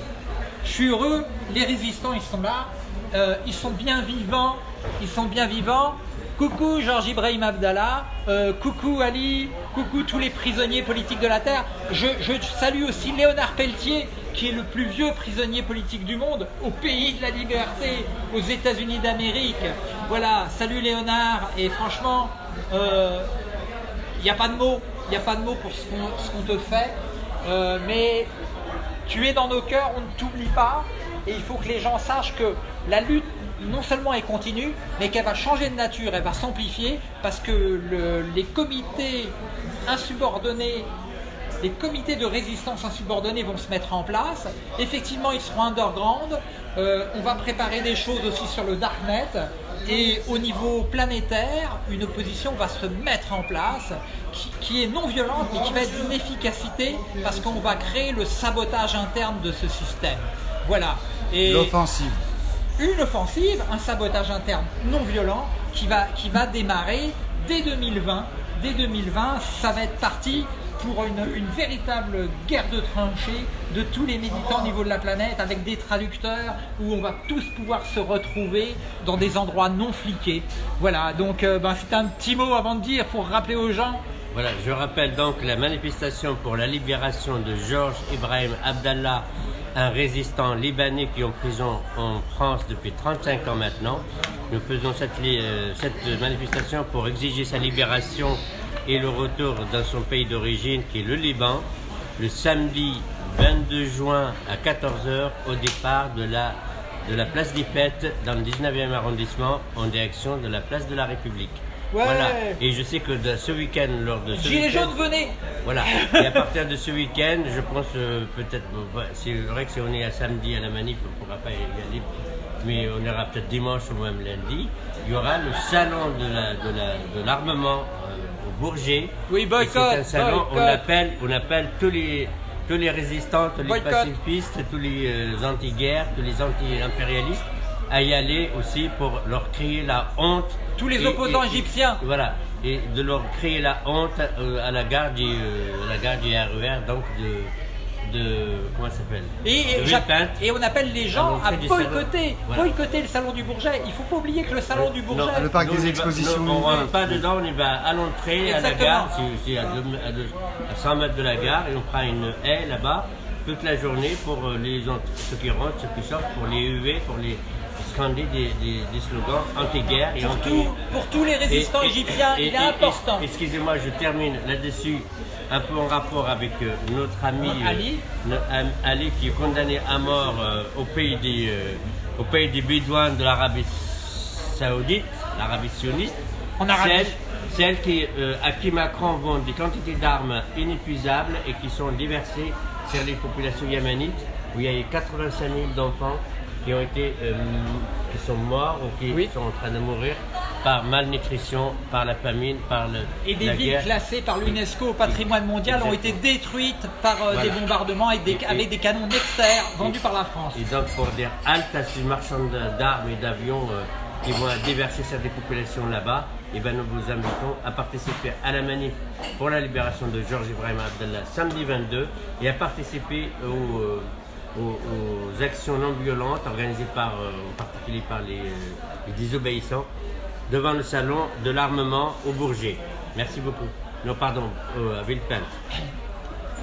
je suis heureux, les résistants ils sont là, euh, ils sont bien vivants, ils sont bien vivants. Coucou Georges Ibrahim Abdallah, euh, coucou Ali, coucou tous les prisonniers politiques de la Terre. Je, salue aussi Léonard Pelletier, qui est le plus vieux prisonnier politique du monde, au pays de la liberté, aux États-Unis d'Amérique. Voilà, salut Léonard, et franchement, il euh, n'y a pas de mots, il n'y a pas de mots pour ce qu'on te fait, mais tu es dans nos cœurs, on ne t'oublie pas, et il faut que les gens sachent que la lutte non seulement elle continue, mais qu'elle va changer de nature, elle va s'amplifier parce que les comités insubordonnés les comités de résistance insubordonnés vont se mettre en place. Effectivement, ils seront underground. Euh, on va préparer des choses aussi sur le Darknet. Et au niveau planétaire, une opposition va se mettre en place qui, est non violente mais qui va être d'une efficacité parce qu'on va créer le sabotage interne de ce système. Voilà. L'offensive une offensive, un sabotage interne non violent qui va, qui va démarrer dès 2020. Dès 2020, ça va être parti pour une, une, véritable guerre de tranchées de tous les militants au niveau de la planète avec des traducteurs où on va tous pouvoir se retrouver dans des endroits non fliqués. Voilà, donc euh, ben, c'est un petit mot avant de dire pour rappeler aux gens. Je rappelle donc la manifestation pour la libération de Georges Ibrahim Abdallah un résistant libanais qui est en prison en France depuis 35 ans maintenant. Nous faisons cette, euh, cette manifestation pour exiger sa libération et le retour dans son pays d'origine qui est le Liban le samedi 22 juin à 14h au départ de la, de la place des Fêtes dans le 19e arrondissement en direction de la place de la République. Voilà. Et je sais que ce week-end, lors de ce Gilets jaunes, venez Voilà. Et à partir de ce week-end, je pense euh, peut-être, c'est vrai que si on est à samedi à la manif, on ne pourra pas y aller, mais on ira peut-être dimanche ou même lundi. Il y aura le salon de l'armement la, de euh, au Bourget. Oui, boycott. C'est un salon, on appelle, on appelle tous les tous les résistants, tous les pacifistes, tous les euh, anti-guerres, tous les anti-impérialistes à y aller aussi pour leur créer la honte. Tous les opposants égyptiens. Voilà, et de leur créer la honte euh, à la gare du, euh, la gare du RER, donc de, de comment ça s'appelle? Et, et, on appelle les gens à boycotter, boycotter le salon du Bourget. Il faut pas oublier que le salon du Bourget, le parc des expositions, on ne va pas dedans, on y va à l'entrée, à la gare, c'est à, à, 100 mètres de la gare, et on prend une haie là-bas toute la journée pour euh, les ceux qui rentrent, ceux qui sortent, pour les huer, pour les des, des, slogans anti-guerre et pour, anti... pour tous les résistants égyptiens, il est important. Excusez-moi, je termine là-dessus, un peu en rapport avec euh, notre ami euh, Ali. Ali, qui est condamné à mort euh, au, pays des, au pays des Bédouins de l'Arabie Saoudite, l'Arabie sioniste. En Arabie. Celle, qui, à qui Macron vend des quantités d'armes inépuisables et qui sont déversées sur les populations yémenites, où il y a 85 000 d'enfants qui ont été, euh, qui sont morts ou qui sont en train de mourir par malnutrition, par la famine, par le, Et des villes classées par l'UNESCO au patrimoine mondial ont été détruites par euh, des bombardements avec des, avec des canons Nexter vendus par la France. Et donc pour dire halte à ces marchands d'armes et d'avions euh, qui vont déverser sur des populations là-bas, et eh ben nous vous invitons à participer à la manif pour la libération de Georges Ibrahim Abdallah samedi 22 et à participer au aux, actions non violentes organisées par, euh, en particulier par les, euh, désobéissants devant le salon de l'armement au Bourget. Merci beaucoup. Non, pardon, à Villepinte.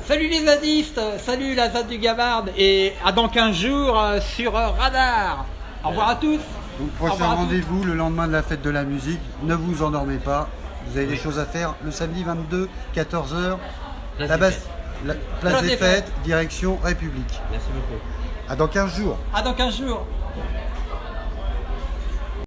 Salut les zadistes, salut la ZAD du Gavard et à dans 15 jours euh, sur Radar. Au revoir à tous. Donc prochain rendez-vous le lendemain de la fête de la musique. Ne vous endormez pas, vous avez des choses à faire le samedi 22, 14h. La base, la place des fêtes, direction République. Merci beaucoup. À dans 15 jours. À dans 15 jours.